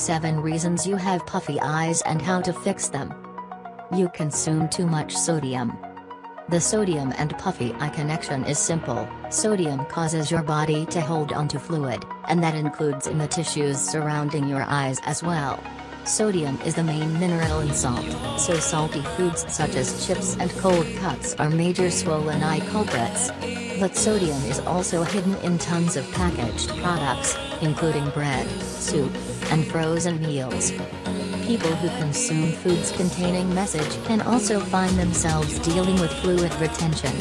7 Reasons you have puffy eyes and how to fix them. You consume too much sodium. The sodium and puffy eye connection is simple. Sodium causes your body to hold onto fluid, and that includes in the tissues surrounding your eyes as well. Sodium is the main mineral in salt, so salty foods such as chips and cold cuts are major swollen eye culprits. But sodium is also hidden in tons of packaged products, including bread, soup, and frozen meals. People who consume foods containing message can also find themselves dealing with fluid retention.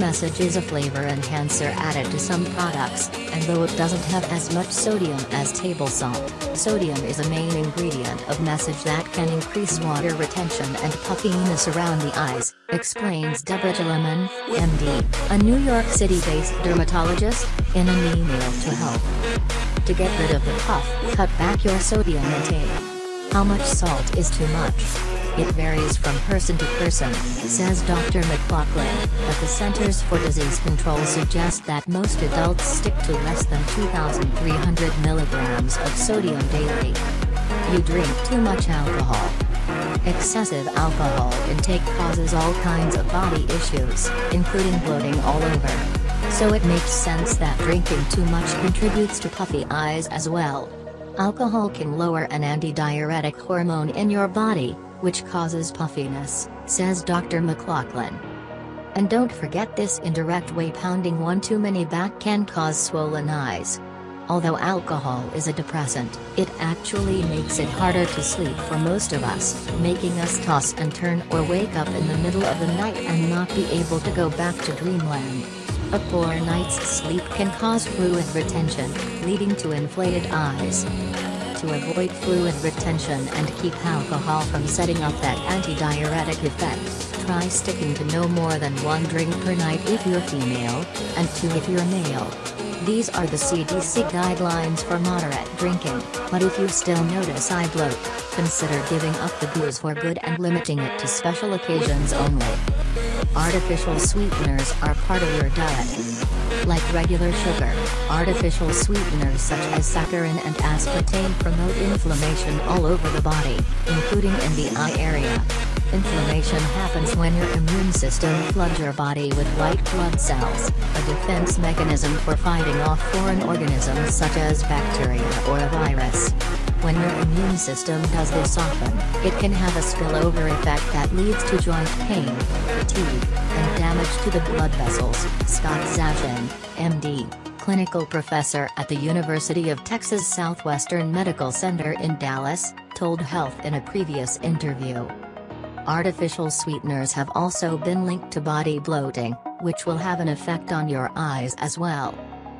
Message is a flavor enhancer added to some products, and though it doesn't have as much sodium as table salt, sodium is a main ingredient of message that can increase water retention and puffiness around the eyes, explains Deborah Jaliman, MD, a New York City-based dermatologist, in an email to help. To get rid of the puff, cut back your sodium intake. How much salt is too much? It varies from person to person, says Dr. McLaughlin, but the Centers for Disease Control suggest that most adults stick to less than 2,300 milligrams of sodium daily. You drink too much alcohol. Excessive alcohol intake causes all kinds of body issues, including bloating all over. So it makes sense that drinking too much contributes to puffy eyes as well. Alcohol can lower an antidiuretic hormone in your body, which causes puffiness, says Dr. McLaughlin. And don't forget this indirect way pounding one too many back can cause swollen eyes. Although alcohol is a depressant, it actually makes it harder to sleep for most of us, making us toss and turn or wake up in the middle of the night and not be able to go back to dreamland. A poor night's sleep can cause fluid retention, leading to inflated eyes. To avoid fluid retention and keep alcohol from setting up that antidiuretic effect, try sticking to no more than one drink per night if you're female, and two if you're male. These are the CDC guidelines for moderate drinking, but if you still notice eye bloat, consider giving up the booze for good and limiting it to special occasions only. Artificial sweeteners are part of your diet. Like regular sugar, artificial sweeteners such as saccharin and aspartame promote inflammation all over the body, including in the eye area. Inflammation happens when your immune system floods your body with white blood cells, a defense mechanism for fighting off foreign organisms such as bacteria or a virus. Immune system does this often, it can have a spillover effect that leads to joint pain, fatigue, and damage to the blood vessels, Scott Zashin, MD, clinical professor at the University of Texas Southwestern Medical Center in Dallas, told Health in a previous interview. Artificial sweeteners have also been linked to body bloating, which will have an effect on your eyes as well.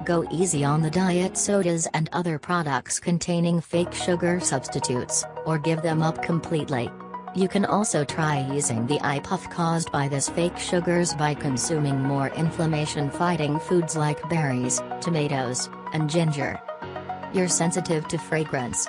Go easy on the diet sodas and other products containing fake sugar substitutes, or give them up completely. You can also try using the eye puff caused by this fake sugars by consuming more inflammation-fighting foods like berries, tomatoes, and ginger. You're sensitive to fragrance.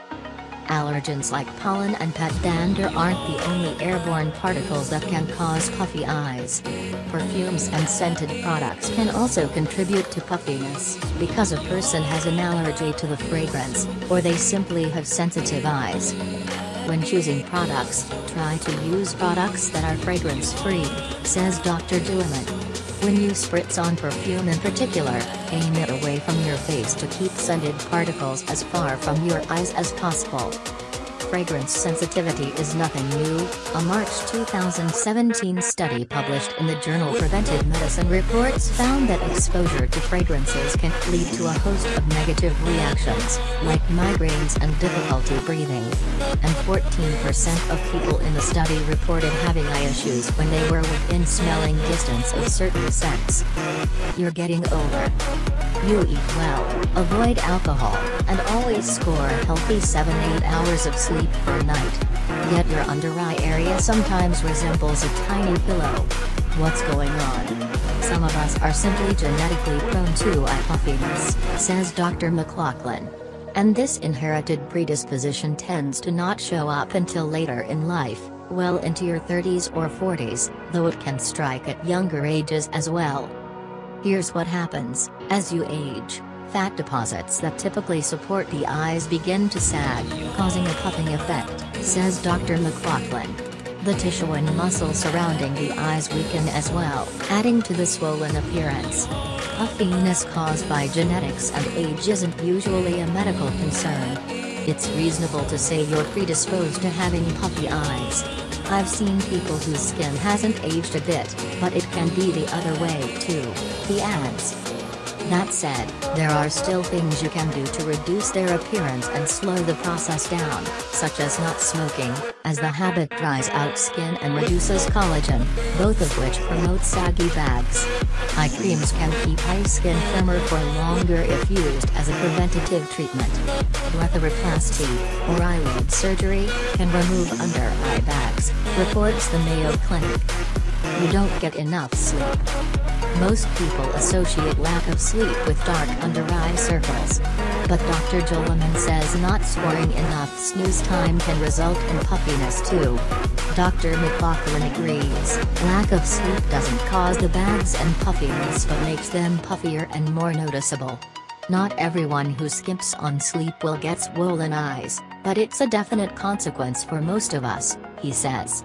Allergens like pollen and pet dander aren't the only airborne particles that can cause puffy eyes. Perfumes and scented products can also contribute to puffiness, because a person has an allergy to the fragrance, or they simply have sensitive eyes. When choosing products, try to use products that are fragrance-free, says Dr. Jaliman. When you spritz on perfume in particular, aim it away from your face to keep scented particles as far from your eyes as possible. Fragrance sensitivity is nothing new, a March 2017 study published in the journal Preventive Medicine Reports found that exposure to fragrances can lead to a host of negative reactions, like migraines and difficulty breathing. And 14% of people in the study reported having eye issues when they were within smelling distance of certain scents. You're getting older. You eat well, avoid alcohol, and always score a healthy 7-8 hours of sleep per night. Yet your under eye area sometimes resembles a tiny pillow. What's going on? Some of us are simply genetically prone to eye puffiness, says Dr. McLaughlin. And this inherited predisposition tends to not show up until later in life, well into your 30s or 40s, though it can strike at younger ages as well. Here's what happens as you age Fat deposits that typically support the eyes begin to sag, causing a puffing effect, says Dr. McLaughlin. The tissue and muscle surrounding the eyes weaken as well, adding to the swollen appearance. Puffiness caused by genetics and age isn't usually a medical concern. It's reasonable to say you're predisposed to having puffy eyes. I've seen people whose skin hasn't aged a bit, but it can be the other way too, he adds. That said, there are still things you can do to reduce their appearance and slow the process down, such as not smoking, as the habit dries out skin and reduces collagen, both of which promote saggy bags. Eye creams can keep eye skin firmer for longer if used as a preventative treatment. Blepharoplasty, or eyelid surgery, can remove under eye bags, reports the Mayo Clinic. You don't get enough sleep. Most people associate lack of sleep with dark under-eye circles. But Dr. Jaliman says not scoring enough snooze time can result in puffiness too. Dr. McLaughlin agrees, lack of sleep doesn't cause the bags and puffiness but makes them puffier and more noticeable. Not everyone who skips on sleep will get swollen eyes, but it's a definite consequence for most of us, he says.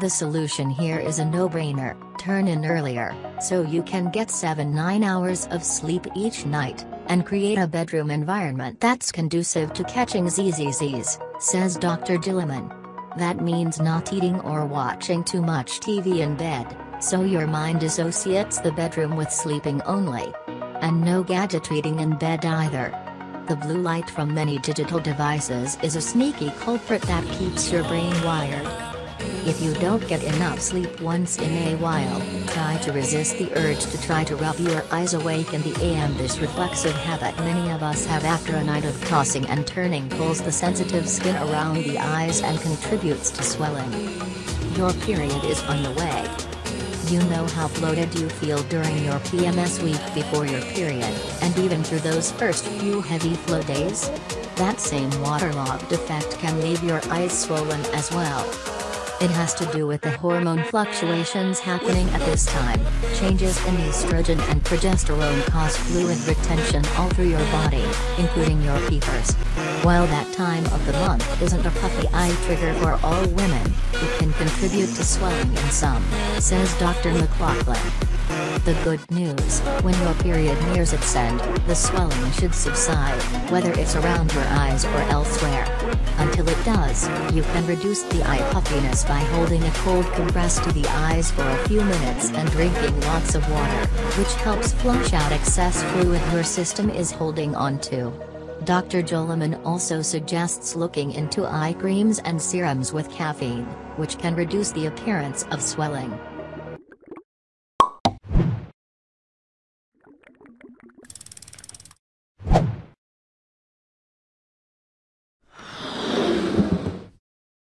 The solution here is a no-brainer, turn in earlier, so you can get 7-9 hours of sleep each night, and create a bedroom environment that's conducive to catching ZZZs, says Dr. Jaliman. That means not eating or watching too much TV in bed, so your mind associates the bedroom with sleeping only. And no gadget reading in bed either. The blue light from many digital devices is a sneaky culprit that keeps your brain wired. If you don't get enough sleep once in a while, try to resist the urge to try to rub your eyes awake in the AM. This reflexive habit many of us have after a night of tossing and turning pulls the sensitive skin around the eyes and contributes to swelling. Your period is on the way. You know how bloated you feel during your PMS week before your period, and even through those first few heavy flow days? That same waterlogged effect can leave your eyes swollen as well. It has to do with the hormone fluctuations happening at this time. Changes in estrogen and progesterone cause fluid retention all through your body, including your peepers. While that time of the month isn't a puffy eye trigger for all women, it can contribute to swelling in some, says Dr. McLaughlin. The good news, when your period nears its end, the swelling should subside, whether it's around your eyes or elsewhere. Until does, you can reduce the eye puffiness by holding a cold compress to the eyes for a few minutes and drinking lots of water, which helps flush out excess fluid your system is holding onto. Dr. Jaliman also suggests looking into eye creams and serums with caffeine, which can reduce the appearance of swelling.